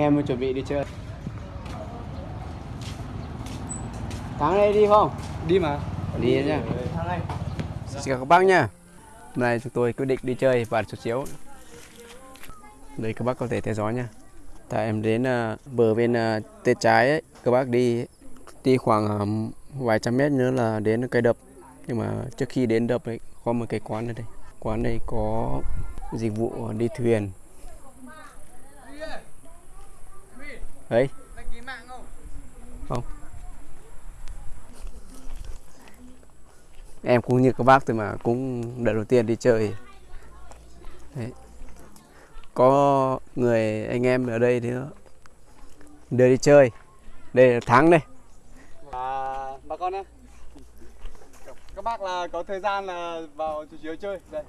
em chuẩn bị đi chơi. Thắng đây đi không? Đi mà. đi nhá. Thằng này. xin chào các bác nha hôm nay chúng tôi quyết định đi chơi và chút xíu. Đây các bác có thể theo dõi nha tại em đến à, bờ bên à, tay trái ấy các bác đi đi khoảng à, vài trăm mét nữa là đến cây đập. Nhưng mà trước khi đến đập ấy có một cái quán ở đây. Quán này có dịch vụ đi thuyền đấy không em cũng như các bác thôi mà cũng lần đầu tiên đi chơi đấy. có người anh em ở đây thì đưa đi chơi đây là thắng đây À, bà con nhé. Các bác là có thời gian là vào chủ chiếu chơi. Đây.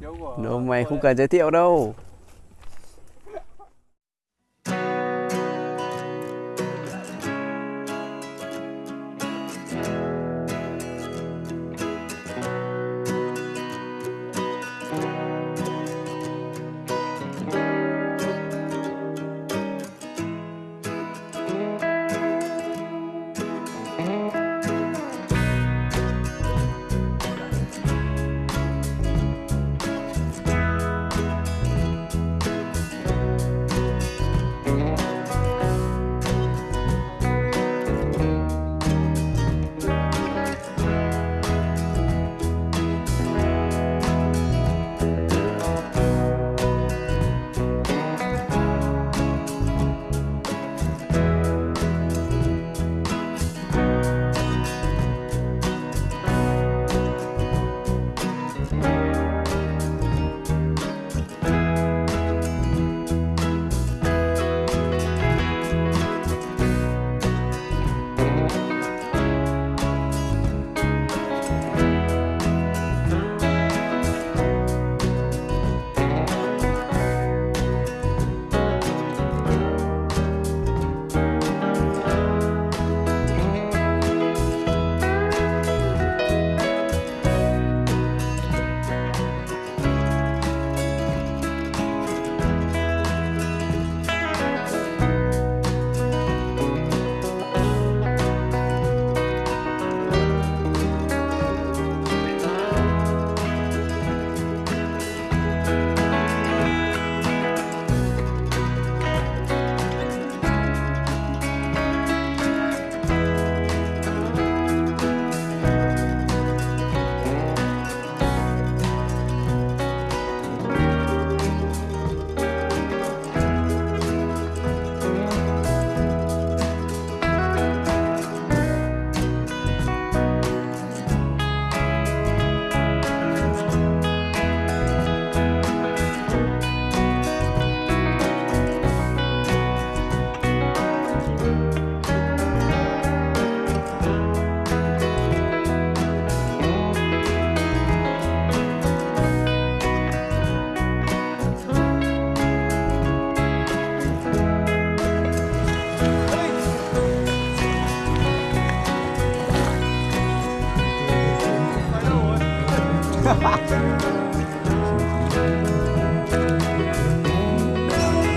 Chiếu của Đâu mày không cần giới thiệu đâu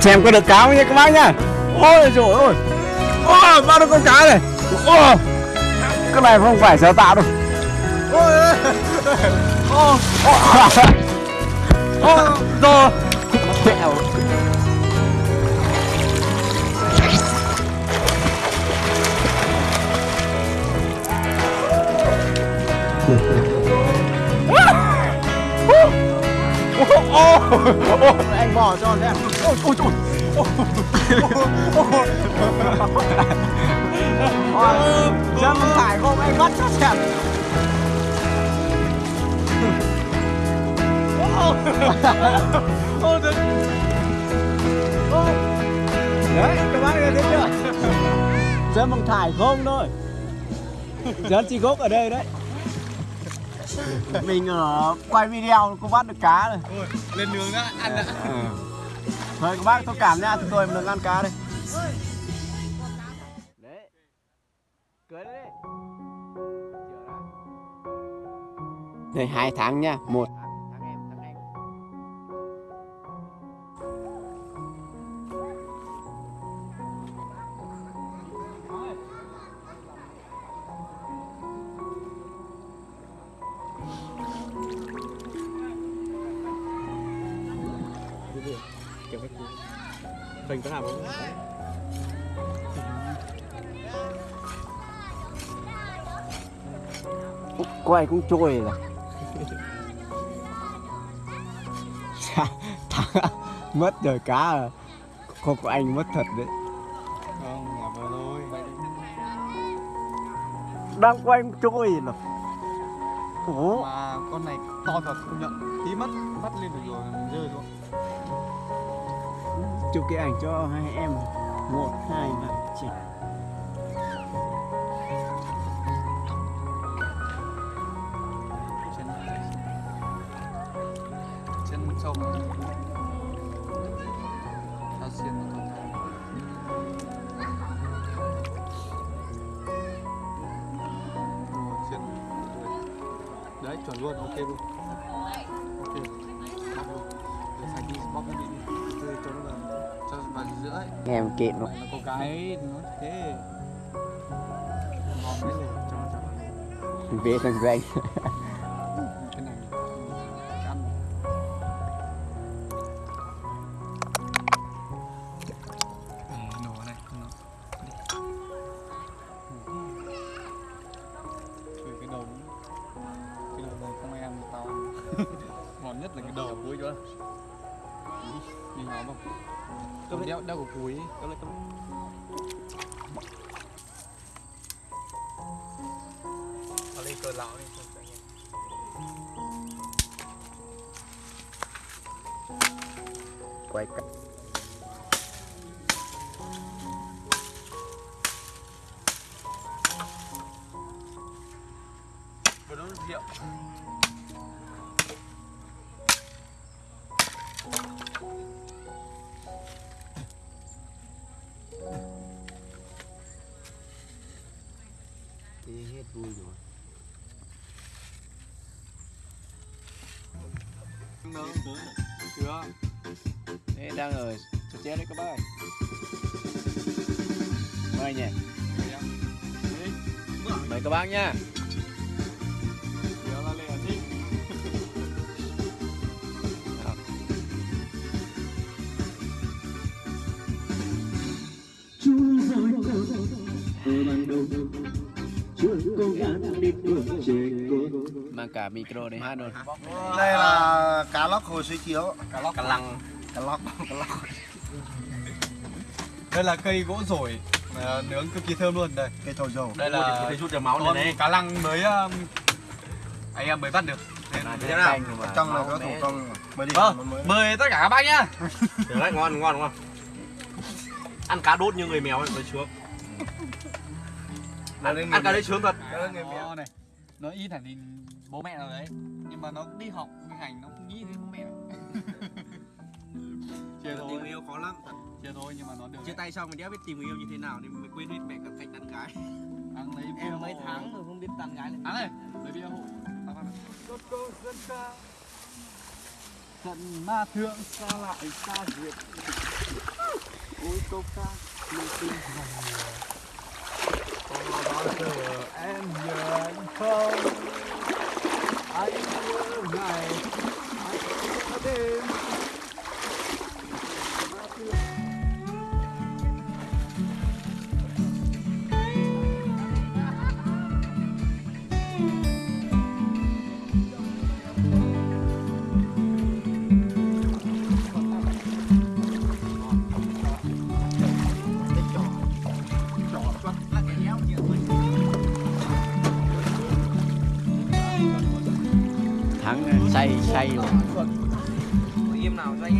xem có được cá không nha các bác nhá ôi trời ơi ôi bao nhiêu con cá này ôi cái này không phải sáng tạo đâu Ôi ôi. ôi ô, rồi. Mẹo. Anh bỏ cho xem. Ôi, ôi, ôi. Ôi, chân phải không anh bắt cho xem đấy các bác nghe thấy chưa chân bằng thải không thôi chân chỉ gốc ở đây đấy mình ở quay video cũng bắt được cá rồi Ôi, lên nướng đã, ăn đã. Thôi các bác thông cảm nha, chúng tôi mình ăn cá đây. Đấy. Cưới hai tháng nha, một Phình có làm không? quay cũng trôi thằng mất rồi cá rồi không có anh mất thật đấy. Không là vừa thôi. Đang quay cũng trôi rồi Ủa? mà con này to thật công nhận. Tí mất bắt lên được rồi rơi luôn chụp cái ảnh cho hai em một, hai ba chỉ chân chân sâu đấy, chuẩn luôn, ok luôn. Ok ấy em kiện nó có cái nó thế. Về thằng danh cái cái đầu này không ai ăn tao ngon nhất là cái đầu cuối chưa đi nhóm không? Cầm đeo đeo của cuối Cầm lên, cầm lên. Cờ lão đi quay cả hết vui rồi. Nướng chưa đang ở chỗ chết đấy các bác ơi. Mời nhỉ. Mời các bác nha. Cố gắng đi bước trẻ con Mang cả micro để hát luôn. Đây là cá lóc hồi suối chiếu. Cá lóc Cả lăng. cá lóc cá lóc. Đây là cây gỗ rổi mà nướng cực kỳ thơm luôn. Đây cây thổi dầu. đây là thì rút ra máu đây. cá lăng mới um, anh em mới bắt được. Nên- thế nào? trong này có thủ công mới đi vâng mời tất cả các bác nhá. Được đấy, ngon, ngon, ngon. Ăn cá đốt như người mèo ấy, mới sướng. Ăn, người ăn cá đấy sướng thật. Người. Nó này nó ít hẳn thì bố mẹ nào đấy nhưng mà nó đi học đi hành nó không nghĩ đến bố mẹ chia thôi Tình yêu khó lắm. thật. chia thôi nhưng mà nó được Chia tay xong mình đéo biết tìm yêu như thế nào nên mới quên hết mẹ cả cách tán gái. ăn lấy Em mấy tháng rồi không biết tán gái này. ăn này lấy bia hộ Tao phát này. Cốt cô dân ca Trận ma thượng xa lại xa diệt Ôi câu ca mình tin rằng Thắng say say rồi Im nào cho anh ấy. Này.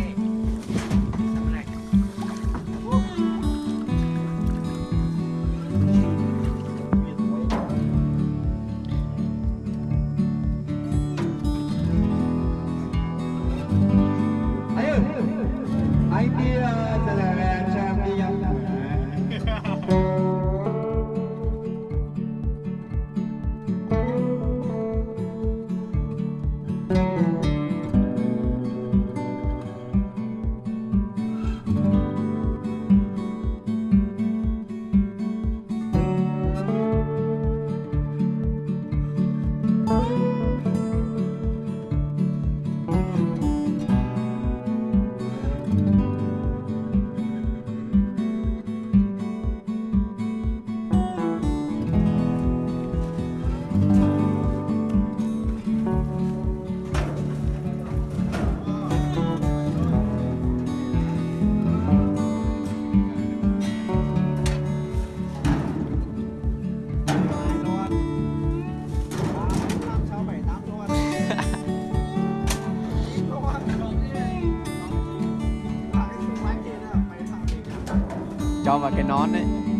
Cho vào cái nón ấy.